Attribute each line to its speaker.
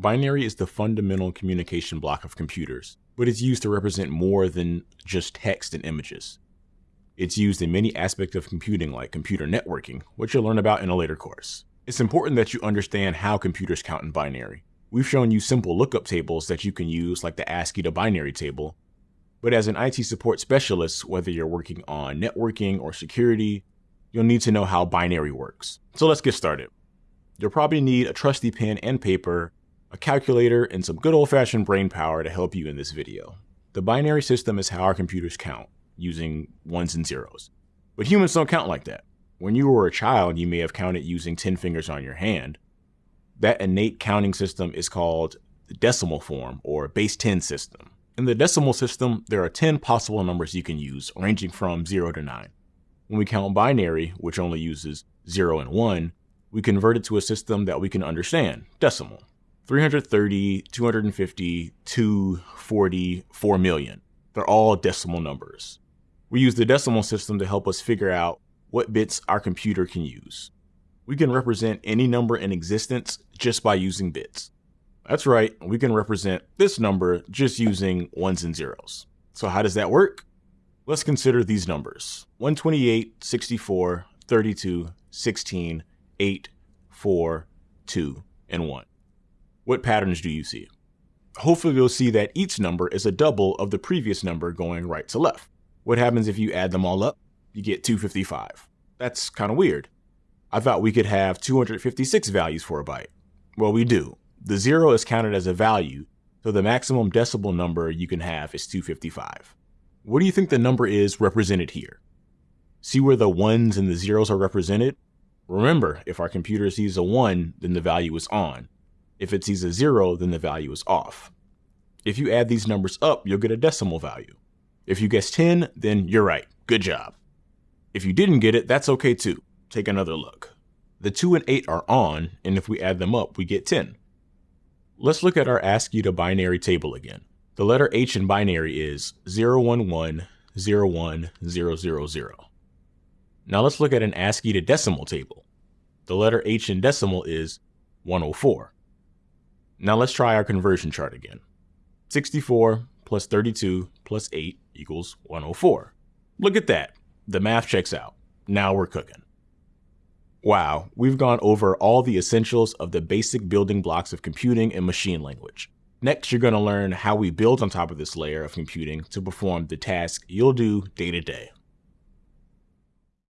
Speaker 1: Binary is the fundamental communication block of computers, but it's used to represent more than just text and images. It's used in many aspects of computing like computer networking, which you'll learn about in a later course. It's important that you understand how computers count in binary. We've shown you simple lookup tables that you can use like the ASCII to binary table, but as an IT support specialist, whether you're working on networking or security, you'll need to know how binary works. So let's get started. You'll probably need a trusty pen and paper, a calculator, and some good old-fashioned brain power to help you in this video. The binary system is how our computers count, using ones and zeros. But humans don't count like that. When you were a child, you may have counted using 10 fingers on your hand. That innate counting system is called the decimal form or base 10 system. In the decimal system, there are 10 possible numbers you can use, ranging from 0 to 9. When we count binary, which only uses 0 and 1, we convert it to a system that we can understand, decimal. 330, 250, 240, 4 million. They're all decimal numbers. We use the decimal system to help us figure out what bits our computer can use. We can represent any number in existence just by using bits. That's right, we can represent this number just using ones and zeros. So how does that work? Let's consider these numbers. 128, 64, 32, 16, 8, 4, 2, and 1. What patterns do you see? Hopefully you'll see that each number is a double of the previous number going right to left. What happens if you add them all up? You get 255. That's kind of weird. I thought we could have 256 values for a byte. Well, we do. The zero is counted as a value, so the maximum decimal number you can have is 255. What do you think the number is represented here? See where the ones and the zeros are represented? Remember, if our computer sees a 1, then the value is on. If it sees a 0, then the value is off. If you add these numbers up, you'll get a decimal value. If you guess 10, then you're right. Good job. If you didn't get it, that's okay too. Take another look. The 2 and 8 are on, and if we add them up, we get 10. Let's look at our ASCII to binary table again. The letter H in binary is 011 now let's look at an ASCII to decimal table. The letter H in decimal is 104. Now let's try our conversion chart again. 64 plus 32 plus 8 equals 104. Look at that. The math checks out. Now we're cooking. Wow, we've gone over all the essentials of the basic building blocks of computing and machine language. Next, you're going to learn how we build on top of this layer of computing to perform the task you'll do day to day.